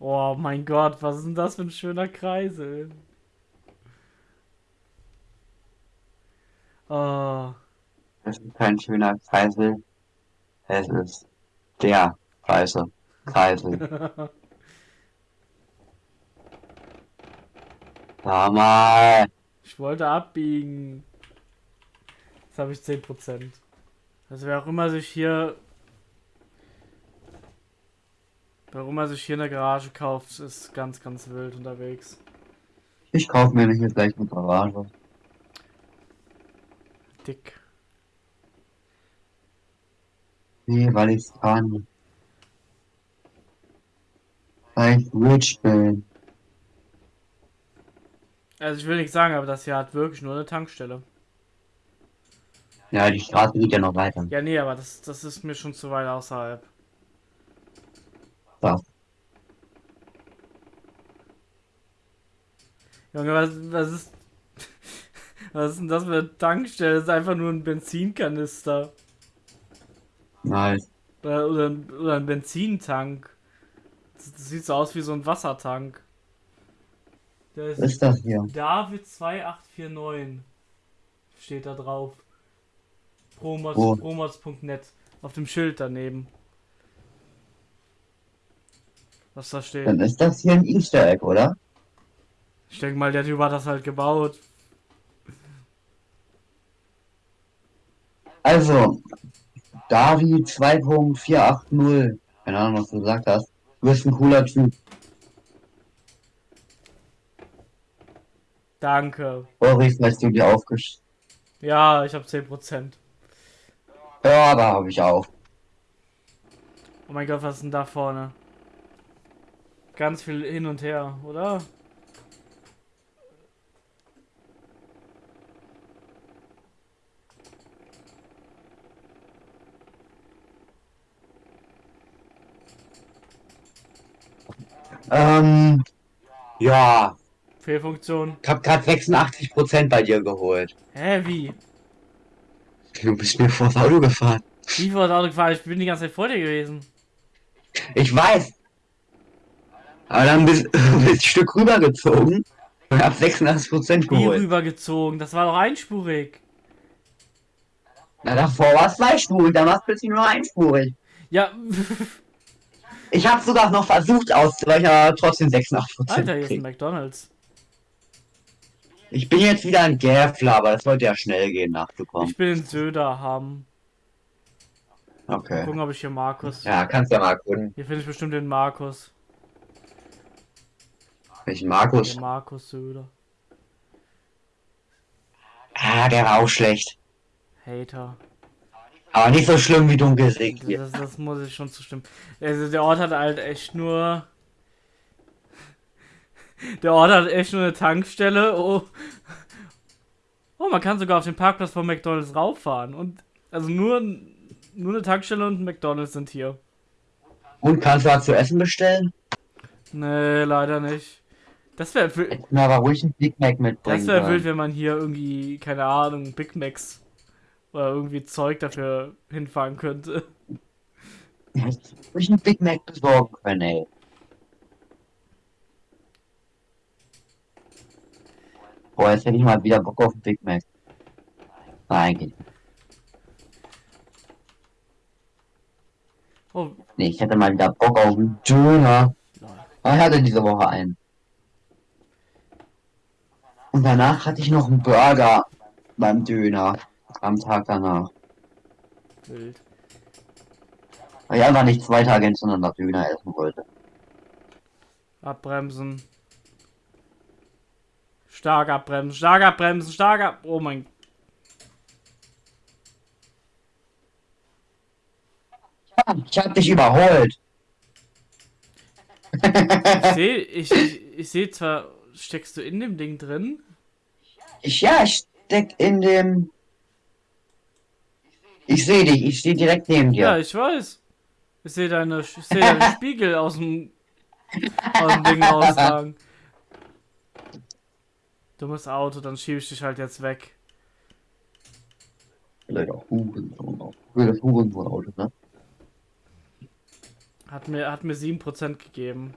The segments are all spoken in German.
Oh mein Gott, was ist denn das für ein schöner Kreisel? Oh. Das ist kein schöner Kreisel. Es ist der Kreisel. Kreisel. Sag mal. Ich wollte abbiegen. Jetzt habe ich 10%. Also wer auch immer sich hier... Wer auch immer sich hier eine Garage kauft, ist ganz, ganz wild unterwegs. Ich kaufe mir hier gleich eine Garage. Dick. Nee, weil ich's kann. Weil ich rich bin. Also ich will nicht sagen, aber das hier hat wirklich nur eine Tankstelle. Ja, die Straße geht ja noch weiter. Ja, nee, aber das, das ist mir schon zu weit außerhalb. Ja. Junge, was, was ist. Was ist denn das für eine Tankstelle? Das ist einfach nur ein Benzinkanister. Nice. Oder, oder, ein- oder ein Benzintank. Das, das sieht so aus wie so ein Wassertank. Der Was ist das hier? David 2849. Steht da drauf. Promods.net. Auf dem Schild daneben. Was da steht. Dann ist das hier ein Easter Egg, oder? Ich denke mal, der Typ hat das halt gebaut. Also, Davi 2.480. Keine Ahnung, was du gesagt hast. Du bist ein cooler Typ. Danke. Sorry, falls du dir aufgesch... Ja, ich habe 10%. Ja, da habe ich auch. Oh mein Gott, was ist denn da vorne? Ganz viel hin und her, oder? Ähm, ja, Fehlfunktion. ich habe gerade 86% bei dir geholt. Hä, wie? Du bist mir vors Auto gefahren. Wie vor das Auto gefahren? Ich bin die ganze Zeit vor dir gewesen. Ich weiß. Aber dann bist du ein Stück rübergezogen und hab 86% Wie geholt. rübergezogen? Das war doch einspurig. Na, davor war es zweispurig, dann war es plötzlich nur einspurig. Ja, Ich habe sogar noch versucht auszuweichen, aber trotzdem 86% Alter, hier ist ein. McDonalds. Ich bin jetzt wieder ein Gäfler, aber das sollte ja schnell gehen, nachzukommen. Ich bin in Söderham. Okay. Gucken, ob ich hier Markus. Ja, kannst ja mal gucken. Hier finde ich bestimmt den Markus. Welchen Markus? Den Markus Söder. Ah, der war auch schlecht. Hater. Aber nicht so schlimm wie Dunkelsieg hier. Das, das muss ich schon zustimmen. Also der Ort hat halt echt nur. Der Ort hat echt nur eine Tankstelle. Oh, oh man kann sogar auf den Parkplatz von McDonalds rauffahren. Und also nur, nur eine Tankstelle und ein McDonalds sind hier. Und kannst du was zu essen bestellen? Nee, leider nicht. Das wäre Hätten wir aber ruhig einen Big Mac mitbringen das wär sollen. wild, wenn man hier irgendwie, keine Ahnung, Big Macs oder irgendwie Zeug dafür hinfahren könnte. Ruhig einen Big Mac besorgen können, ey. Boah, jetzt hätte ich mal wieder Bock auf einen Big Mac. Nein, geht. Oh, Nee, ich hätte mal wieder Bock auf einen Döner. Aber ich hatte diese Woche einen. Und danach hatte ich noch einen Burger beim Döner. Am Tag danach. wild. Weil ich einfach nicht zwei Tage hintereinander Döner essen wollte. Abbremsen. Stark abbremsen, stark abbremsen, stark ab. Oh mein. Ich hab dich überholt. Ich sehe, ich, ich, ich sehe zwar, steckst du in dem Ding drin? Ich, ja, ich steck in dem. Ich sehe dich, ich stehe direkt neben Ja, dir. ich weiß. Ich sehe deine, ich sehe deinen Spiegel aus dem, aus dem Ding rausragen. Dummes Auto, dann schiebe ich dich halt jetzt weg. Blöder Hurensohn. Blödes Hurensohn-Auto, ne? Hat mir, hat mir 7% gegeben.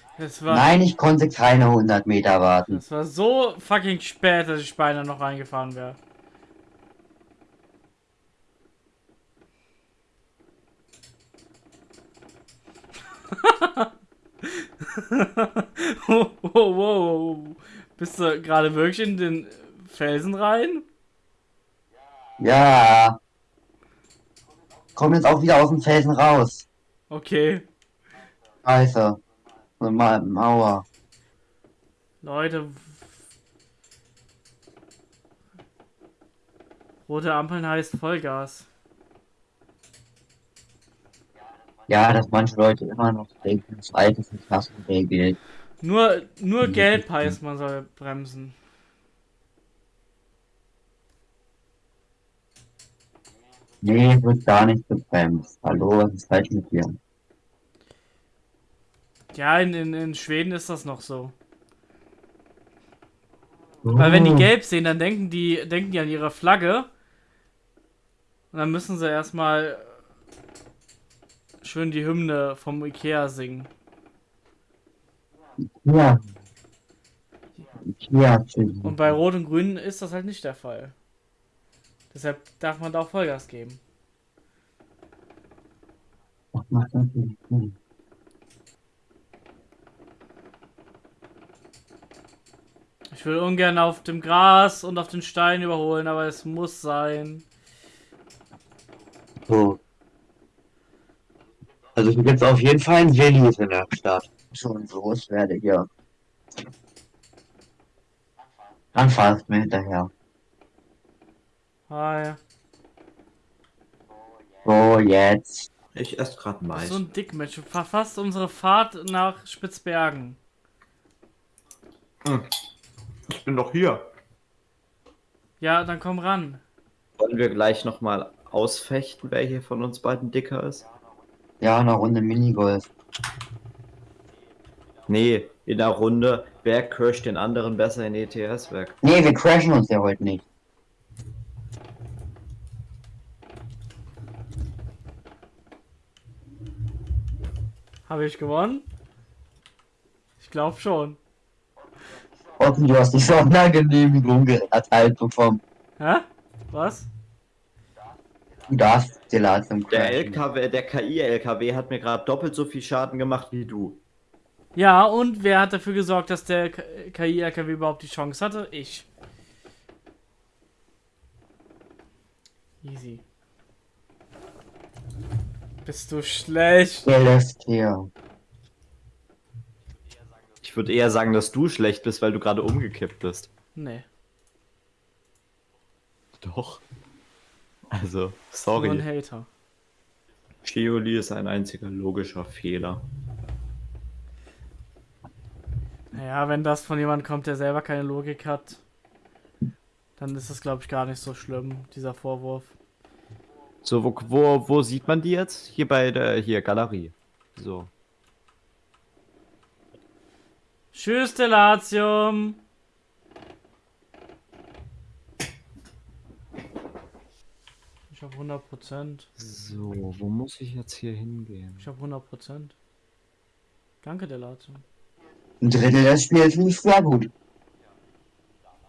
Das war, Nein, ich konnte keine 100 Meter warten. das war so fucking spät, dass ich beinahe noch reingefahren wäre. wow, wow, wow. Bist du gerade wirklich in den Felsen rein? Ja. Komm jetzt auch wieder aus dem Felsen raus. Okay. Scheiße. So Ma Mauer. Leute. Rote Ampeln heißt Vollgas. Ja, dass manche Leute immer noch denken, das alte ist. Nur, nur gelb heißt, man soll bremsen. Nee, wird gar nicht gebremst. Hallo, was ist falsch mit dir? Ja, in, in, in Schweden ist das noch so. Weil wenn die gelb sehen, dann denken die, denken die an ihre Flagge. Und dann müssen sie erstmal schön die Hymne vom Ikea singen. Ja. Ja, Und bei Rot und Grün ist das halt nicht der Fall. Deshalb darf man da auch Vollgas geben. das macht natürlich Sinn. Ich will ungern auf dem Gras und auf den Stein überholen, aber es muss sein. So. Also ich jetzt auf jeden Fall ein Willis in der Stadt. Schon los werde hier. Dann fahrst du mir hinterher. Hi. So, jetzt. Ich esse gerade Mais. So ein Dickmatch. Verfasst unsere Fahrt nach Spitzbergen. Ich bin doch hier. Ja, dann komm ran. Wollen wir gleich nochmal ausfechten, wer hier von uns beiden dicker ist? Ja, eine Runde Minigolf. Nee, in der Runde, wer crasht den anderen besser in ETS weg? Nee, wir crashen uns ja heute nicht. Habe ich gewonnen? Ich glaube schon. Okay, du hast die Sondergenehmigung erteilt bekommen. Hä? Was? Du darfst Delat zum Der. LKW, der KI-LKW hat mir gerade doppelt so viel Schaden gemacht wie du. Ja, und wer hat dafür gesorgt, dass der KI-LKW überhaupt die Chance hatte? Ich. Easy. Bist du schlecht? Der lässt hier. Ich würde eher sagen, dass du schlecht bist, weil du gerade umgekippt bist. Nee. Doch. Also, Nur ein sorry. Hater. Cheoli ist ein einziger logischer Fehler. Naja, wenn das von jemandem kommt, der selber keine Logik hat, dann ist das, glaube ich, gar nicht so schlimm, dieser Vorwurf. So, wo, wo, wo sieht man die jetzt? Hier bei der, hier, Galerie. So. Tschüss, Delatium. Ich habe 100 Prozent. So, wo muss ich jetzt hier hingehen? Ich habe 100 Prozent. Danke, Delatium. Ein Drittel des Spiels lief sehr gut.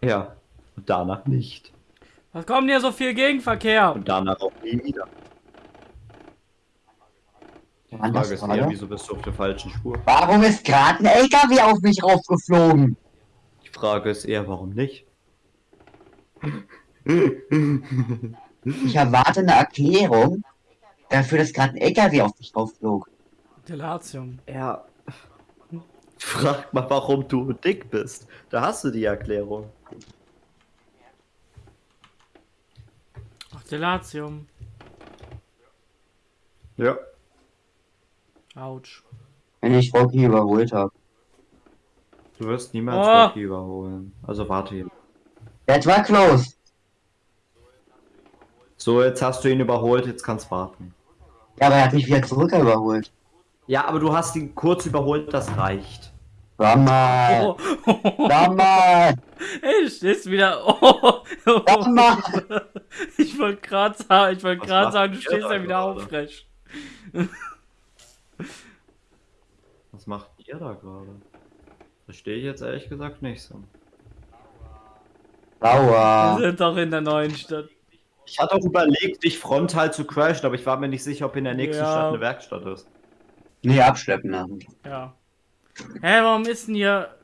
Ja, und danach nicht. Was kommt hier so viel Gegenverkehr? Und danach auch nie wieder. Das Frage ist eher, wieso bist du auf der falschen Spur? Warum ist gerade ein LKW auf mich raufgeflogen? Die Frage ist eher, warum nicht? Ich erwarte eine Erklärung dafür, dass gerade ein LKW auf mich raufflog. Delatium. Ja. Frag mal, warum du dick bist. Da hast du die Erklärung. Ach, Delatium. Ja. Autsch. Wenn ich Rocky überholt habe. Du wirst niemals Oh. Rocky überholen. Also warte hier. Das war close. So, jetzt hast du ihn überholt, jetzt kannst warten. Ja, aber er hat mich wieder zurück überholt. Ja, aber du hast ihn kurz überholt, das reicht. Sag mal. Oh. Sag mal. Ey, stehst wieder. Oh. Sag mal. Ich wollte gerade sagen, ich wollte gerade sagen, du stehst ja wieder aufrecht. Was macht ihr da gerade? Verstehe ich jetzt ehrlich gesagt nicht so. Wir Sauer. sind doch in der neuen Stadt. Ich hatte auch überlegt, dich frontal zu crashen, aber ich war mir nicht sicher, ob in der nächsten Ja. Stadt eine Werkstatt ist. Nee, abschleppen lassen. Ja. Hä, warum ist denn hier.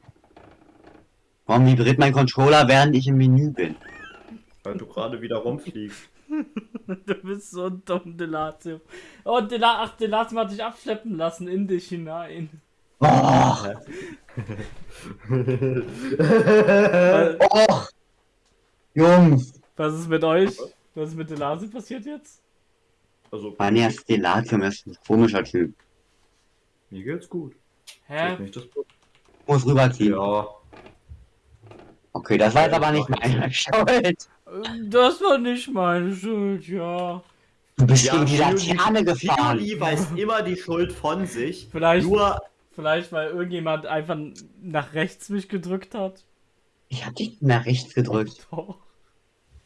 Warum vibriert mein Controller, während ich im Menü bin? Weil du gerade wieder rumfliegst. Du bist so dumm, Delatio. Oh, Dela ach, Delatio hat dich abschleppen lassen in dich hinein. Oh, oh. Jungs. Was ist mit euch? Was ist mit Delatio passiert jetzt? Also, Mein erstes Delatium ist ein komischer Typ. mir geht's gut. Hä? Nicht das. Muss rüberziehen. Ja, Okay, das war jetzt aber nicht meine Schuld. Das war nicht meine Schuld, ja. Du bist Ja, gegen die Laterne gefahren. Shioli weist immer die Schuld von sich. Vielleicht, Nur, vielleicht weil irgendjemand einfach nach rechts mich gedrückt hat. Ich hab dich nach rechts gedrückt. Doch.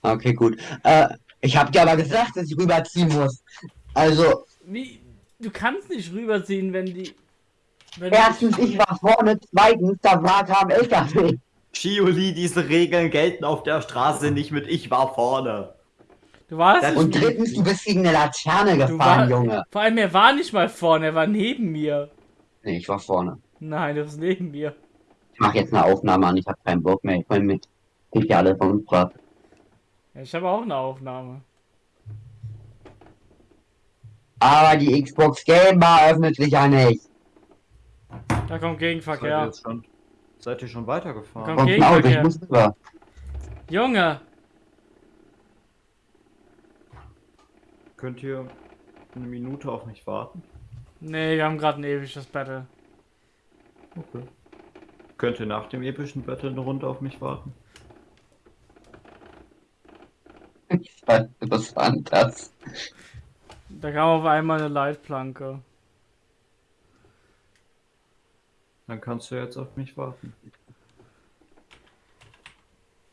Okay, gut. Äh, ich hab dir aber gesagt, dass ich rüberziehen muss. Also, Wie? Du kannst nicht rüberziehen, wenn die. Wenn erstens, ich war vorne, zweitens, da war kam LKW. Shioli, diese Regeln gelten auf der Straße nicht mit ich war vorne. Du warst Das- Und drittens, du bist gegen eine Laterne gefahren, war, Junge. Vor allem, er war nicht mal vorne, er war neben mir. Nee, ich war vorne. Nein, er ist neben mir. Ich mach jetzt eine Aufnahme an, ich hab keinen Bock mehr. Ich mein, mit. Ich ja alle von uns. Ja, Ich habe auch eine Aufnahme. Aber die Xbox Game Bar öffnet sich ja nicht. Da kommt Gegenverkehr. Seid ihr schon weitergefahren? Komm. Ein Auto, ich muss rüber. Junge! Könnt ihr eine Minute auf mich warten? Nee, wir haben gerade ein episches Battle. Okay. Könnt ihr nach dem epischen Battle eine Runde auf mich warten? Was war denn das? Da kam auf einmal eine Leitplanke. Dann kannst du jetzt auf mich warten.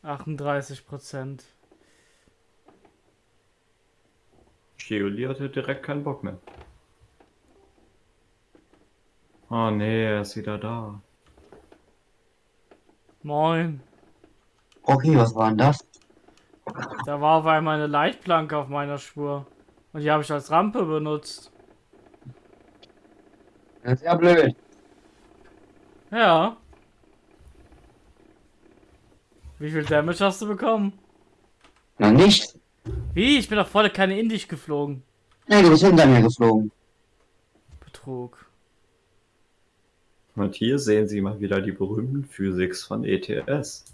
38 Prozent. Shioli hatte direkt keinen Bock mehr. Oh nee, er ist wieder da. Moin. Okay, was war denn das? Da war auf einmal eine Leitplanke auf meiner Spur. Und die habe ich als Rampe benutzt. Das ist ja blöd. Ja. Wie viel Damage hast du bekommen? Na nicht? Wie? Ich bin doch voll keine in dich geflogen. Nee, du bist hinter mir geflogen. Betrug. Und hier sehen Sie mal wieder die berühmten Physics von ETS.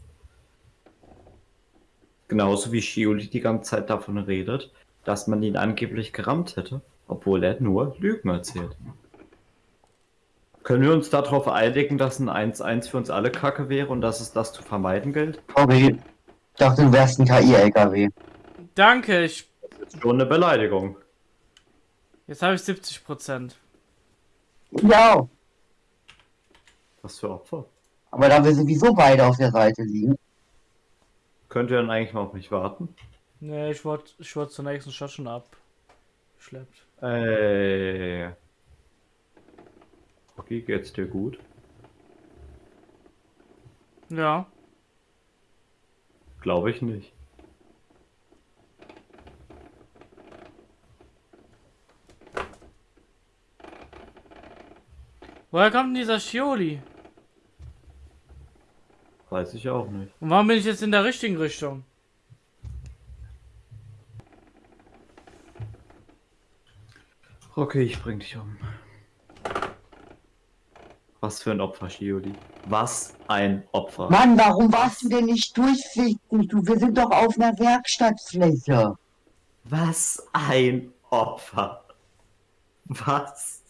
Genauso wie Shioli die ganze Zeit davon redet, dass man ihn angeblich gerammt hätte, obwohl er nur Lügen erzählt. Können wir uns darauf einigen, dass ein 1-1 für uns alle Kacke wäre und dass es das zu vermeiden gilt? Sorry. Ich dachte, du wärst ein KI-LKW. Danke, ich. Das ist schon eine Beleidigung. Jetzt habe ich 70 Prozent. Ja. Was für Opfer. Aber da wir sowieso beide auf der Seite liegen. Könnt ihr dann eigentlich mal auf mich warten? Nee, ich wurde ich wurde zur nächsten Stadt schon abgeschleppt. Ey. Okay, geht's dir gut? Ja. Glaube ich nicht. Woher kommt denn dieser Shioli? Weiß ich auch nicht. Und warum bin ich jetzt in der richtigen Richtung? Okay, ich bring dich um. Was für ein Opfer, Shioli. Was ein Opfer. Mann, warum warst du denn nicht durchsichtig? Du, wir sind doch auf einer Werkstattfläche. Was ein Opfer. Was?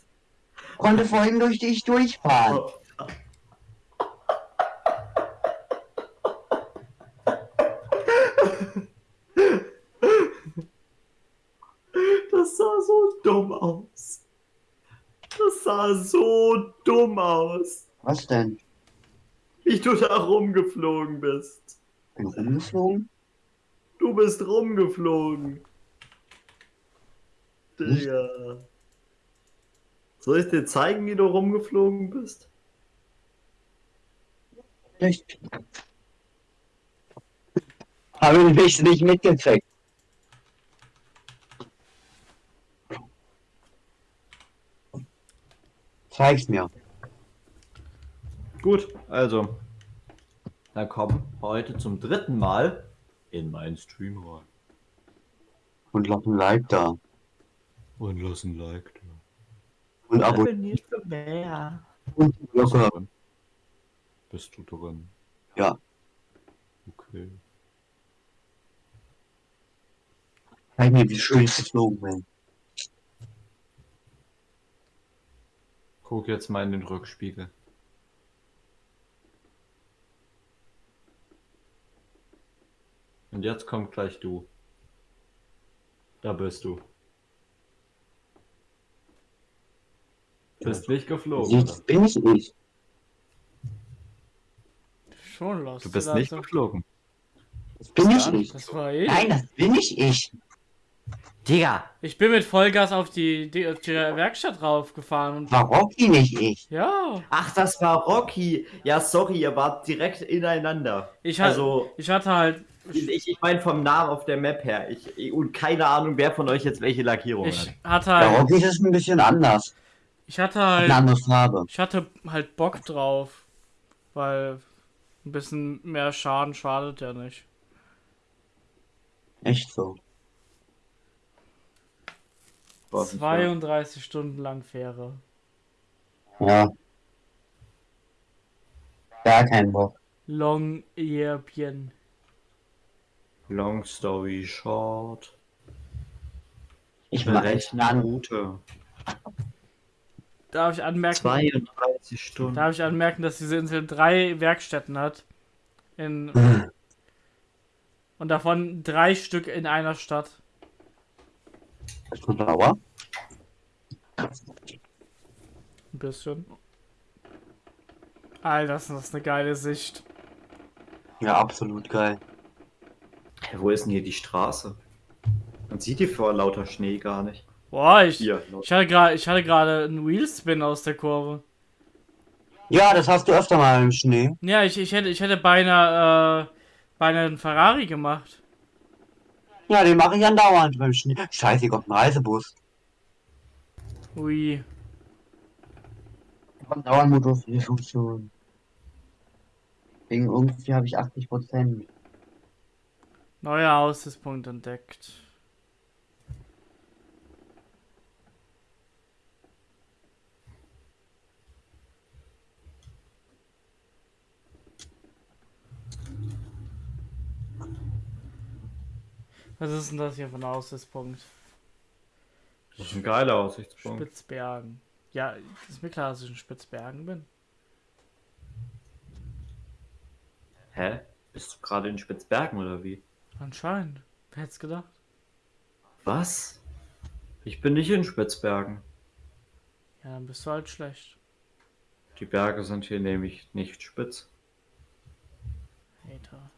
Konnte vorhin durch dich durchfahren. Opfer. Das sah so dumm aus. Das sah so dumm aus. Was denn? Wie du da rumgeflogen bist. Bin rumgeflogen? Du bist rumgeflogen. Digga. Soll ich dir zeigen, wie du rumgeflogen bist? Echt? Habe ich nicht mitgekriegt. Zeig's mir. Gut, also. Dann komm heute zum dritten Mal in meinen Stream rein. Und lass ein Like da. Und lass ein Like da. Und Abo. nicht für mehr. Und Bist du Glocke. drin? Bist du drin? Ja. Okay. Zeig mir, wie schön ich geflogen bin. Guck jetzt mal in den Rückspiegel. Und jetzt kommt gleich du. Da bist du. Bist nicht geflogen. Jetzt bin ich nicht. Schon los. Du bist nicht geflogen. Das bin ich nicht. Das war eh. Nein, das bin ich ich. Digga! Ich bin mit Vollgas auf die, die, auf die Werkstatt raufgefahren und. War Rocky nicht ich. Ja. Ach, das war Rocky. Ja, sorry, ihr wart direkt ineinander. Ich, hat, Also, ich hatte halt. ich, ich meine vom Namen auf der Map her. Ich, und keine Ahnung, wer von euch jetzt welche Lackierung Ich hat. hatte halt. Rocky ist ein bisschen anders. Ich hatte Eine halt. andere Farbe. Ich hatte halt Bock drauf. Weil ein bisschen mehr Schaden schadet ja nicht. Echt so. Wahr. 32 Stunden lang Fähre. Ja. Gar kein Bock. Long Yerbien. Long story short. Ich mache Berechne an. Route. Darf ich anmerken? 32 Stunden. Darf ich anmerken, dass diese Insel drei Werkstätten hat? In, und davon drei Stück in einer Stadt. Bist du sauer? Ein bisschen. Alter, das ist eine geile Sicht. Ja, absolut geil. Hä, wo ist denn hier die Straße? Man sieht die vor lauter Schnee gar nicht. Boah, ich, Hier, ich hatte gerade, ich hatte gerade einen Wheelspin aus der Kurve. Ja, das hast du öfter mal im Schnee. Ja, ich, ich hätte, ich hätte beinahe, äh, beinahe einen Ferrari gemacht. Ja, den mache ich andauernd beim Schnee. Scheiße, hier kommt ein Reisebus. Ui. Dauermodus, wie Funktion. Wegen irgendwie habe ich 80 Prozent. Neuer Aussichtspunkt entdeckt. Was ist denn das hier für ein Aussichtspunkt? Das ist ein geiler Aussichtspunkt. Spitzbergen. Ja, ist mir klar, dass ich in Spitzbergen bin. Hä? Bist du gerade in Spitzbergen oder wie? Anscheinend. Wer hätte es gedacht? Was? Ich bin nicht in Spitzbergen. Ja, dann bist du halt schlecht. Die Berge sind hier nämlich nicht spitz. Hater.